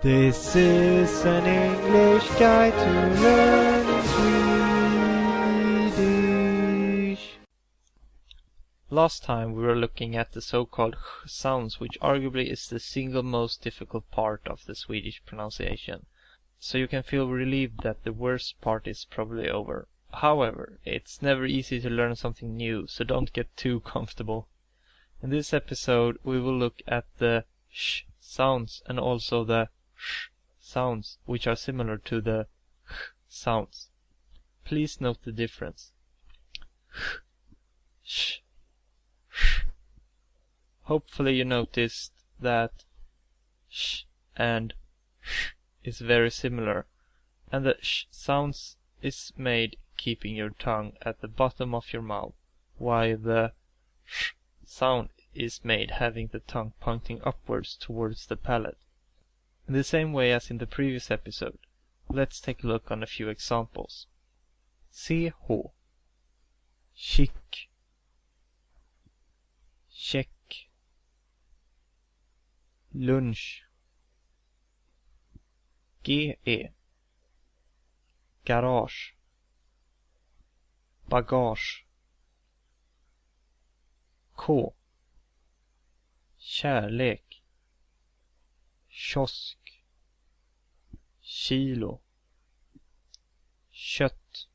This is an English guide to learning Swedish. Last time we were looking at the so-called sounds, which arguably is the single most difficult part of the Swedish pronunciation. So you can feel relieved that the worst part is probably over. However, it's never easy to learn something new, so don't get too comfortable. In this episode, we will look at the sh sounds and also the sh sounds, which are similar to the h sounds. Please note the difference. H, sh, sh. Hopefully you noticed that sh and sh is very similar, and the sh sounds is made keeping your tongue at the bottom of your mouth, while the sh sound is made having the tongue pointing upwards towards the palate. In the same way as in the previous episode, let's take a look on a few examples. CH Chick Check Lunch GE Garage Bagage K Kärlek kiosk kilo. Kött.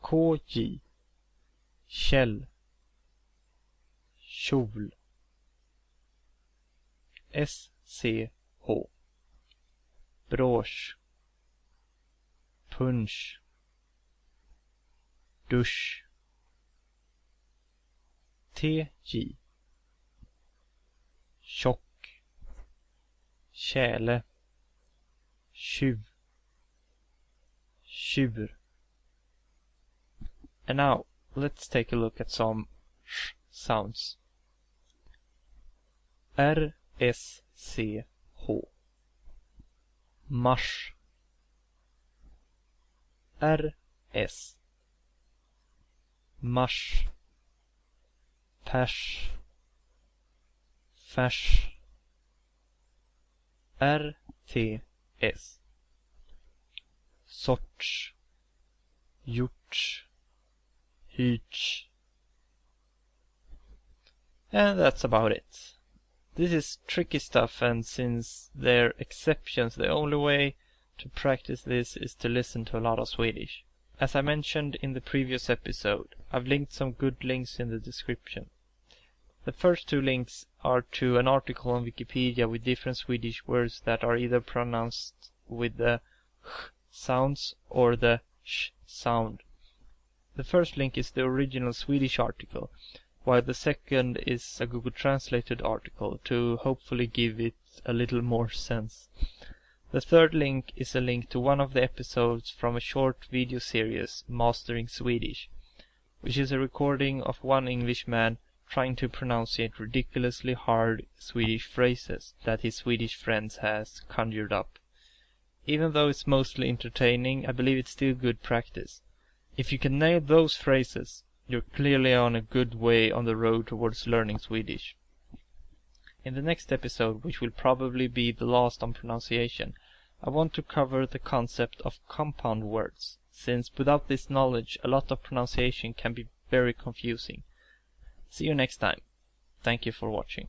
KJ Kjell. Kjol. SCH brosch punsch. Dusch. TJ tjock. Tjäle Tjuv Tjur And now let's take a look at some sh sounds. R S C H. Mars R S. Mars Pers Färs RTS sorts gjorts hyrts and that's about it. This is tricky stuff and since they're exceptions the only way to practice this is to listen to a lot of Swedish. As I mentioned in the previous episode, I've linked some good links in the description. The first two links are to an article on Wikipedia with different Swedish words that are either pronounced with the h sounds or the sh sound. The first link is the original Swedish article, while the second is a Google Translated article to hopefully give it a little more sense. The third link is a link to one of the episodes from a short video series, Mastering Swedish, which is a recording of one Englishman trying to pronunciate ridiculously hard Swedish phrases that his Swedish friends has conjured up. Even though it's mostly entertaining, I believe it's still good practice. If you can nail those phrases, you're clearly on a good way on the road towards learning Swedish. In the next episode, which will probably be the last on pronunciation, I want to cover the concept of compound words, since without this knowledge a lot of pronunciation can be very confusing. See you next time. Thank you for watching.